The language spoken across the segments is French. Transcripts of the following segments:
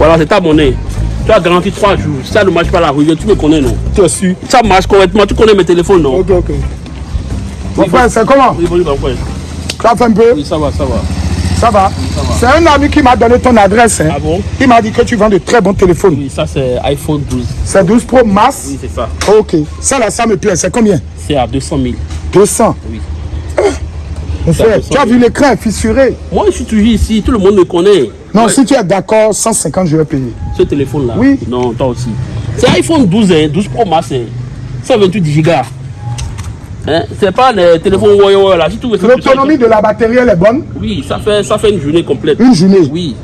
Voilà, c'est ta monnaie. Tu as garanti 3 jours. Ça ne marche pas la rue, tu me connais, non? Tu es sûr Ça marche correctement. Tu connais mes téléphones, non? Ok, ok. Mon frère, c'est comment? Oui, bonjour, mon frère. As fait un peu? Oui, ça va, ça va. Ça va C'est un ami qui m'a donné ton adresse. hein. Ah bon? Il m'a dit que tu vends de très bons téléphones. Oui, ça c'est iPhone 12. C'est 12 Pro Max? Oui, c'est ça. Ok. Ça là, ça me plaît. C'est combien? C'est à 200 000. 200. Oui. Mon C'est à frère, 200 tu as vu l'écran fissuré. Moi, je suis toujours ici. Tout le monde me connaît. Non, Ouais, si tu es d'accord, 150, je vais payer. Ce téléphone-là Oui. Non, toi aussi. C'est iPhone 12, hein, 12 Pro Max. Hein. 128 Go. Hein? C'est pas les téléphones Huawei là. L'autonomie de la batterie, elle est bonne Oui, ça fait, ça fait une journée complète. Une journée Oui.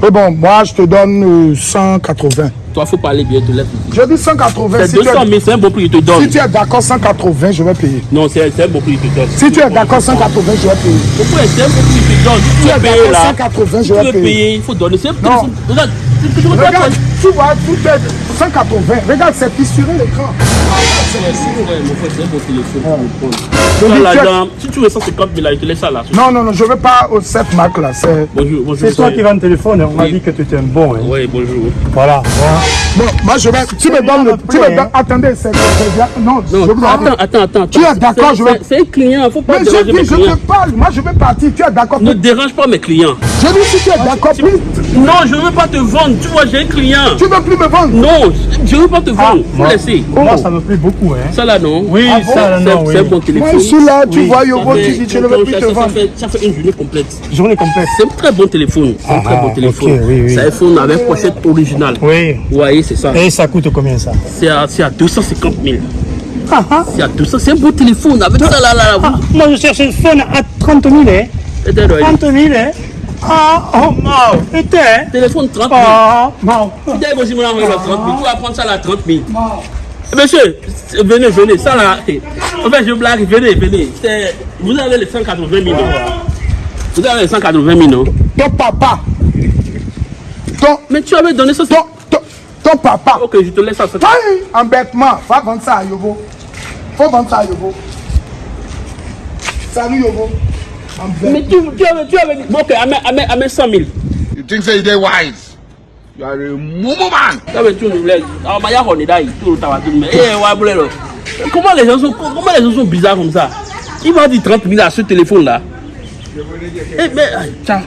Mais bon, moi, je te donne euh, 180. Toi, faut parler bien, te laisse. Je dis 180. C'est Si tu, 200 es, 000, c'est un bon prix, je te donne. si tu es d'accord, 180, je vais payer. Non, c'est un bon prix, je te donne. Si tu es d'accord, 180, je vais payer. Pourquoi c'est un bon prix, je te donne. Si Tu tu es d'accord, là, 180, je tu vais payer. payer, il faut donner. Regarde, tu- tu- tu Regarde, tu- vois, tout est 180. Regarde, c'est fissuré l'écran. Dans- Si tu veux 150 000, là, je te laisse ça là. Non, non, non, je veux pas au cette marque là. C'est... Bonjour, bonjour. C'est toi qui vends le téléphone, on m'a dit que tu étais un bon. hein. Oui, bonjour. Voilà. Bon, moi je vais. Tu me donnes le. Tu me donnes. Attendez, c'est. Non, Non, je vous attends, attends. attends, attends. Tu es d'accord, C'est- je vais- c'est- un client, faut pas Mais je dis, je te parle. Moi je vais partir. Tu es d'accord. Ne dérange pas mes clients. Je dis si tu es d'accord, plus. Non, je ne veux pas te vendre. Tu vois, j'ai un client. Tu veux plus me vendre? Non, je ne veux pas te vendre. Faut Moi, laisser. moi, ça me plaît beaucoup. Hein. Ça là, non Oui, Ah bon ça, C'est non, c'est un oui. bon téléphone. Moi je suis là, tu Oui, vois Ça Yobo, fait- tu dis, je ne veux plus ça- te ça vendre. fait- Ça fait une journée complète. Journée complète. C'est un très bon téléphone. C'est un très Ah, bon ok, téléphone. oui, oui. C'est un iPhone avec pochette originale. Oui. Vous voyez, c'est ça. Et ça coûte combien ça? C'est à, c'est à 250 000. ah, ah. C'est à 200. C'est un beau téléphone. Avec ça là, là, là. Ah, Moi, je cherche un phone à 30 000. Hein. vous- Attends, 30 000. Hein. Ah, oh, non. Et Téléphone 30 000. Ah. Dès que vous me l'envoyez, le 30 000, tu vas prendre ça là 30 000. Eh, Monsieur, venez, venez, ça là. En fait, je blague, venez, venez. Vous avez les 180 000 non? Vous avez les 180 000 non? Ton papa. Ton. Mais tu avais donné ça. Ton. Ton, ton papa. Ok, je te laisse ça. Aïe, embêtement. Va vendre ça à Yobo. Faut vendre ça à Yobo. Salut Yobo. Embêtement. Mais tu, tu avais, tu avais dit. Bon, ok, amène, amène, amène 100 000. You think say you dey wise? You are a mumu man. Tu avais tout le Alors, ma ya, on est là, tout le temps, tout le monde. Eh, ouais, boulé, là. Comment les gens sont, comment les gens sont bizarres comme ça Il m'a dit 30 000 à ce téléphone là. Eh, mais, ah, tiens.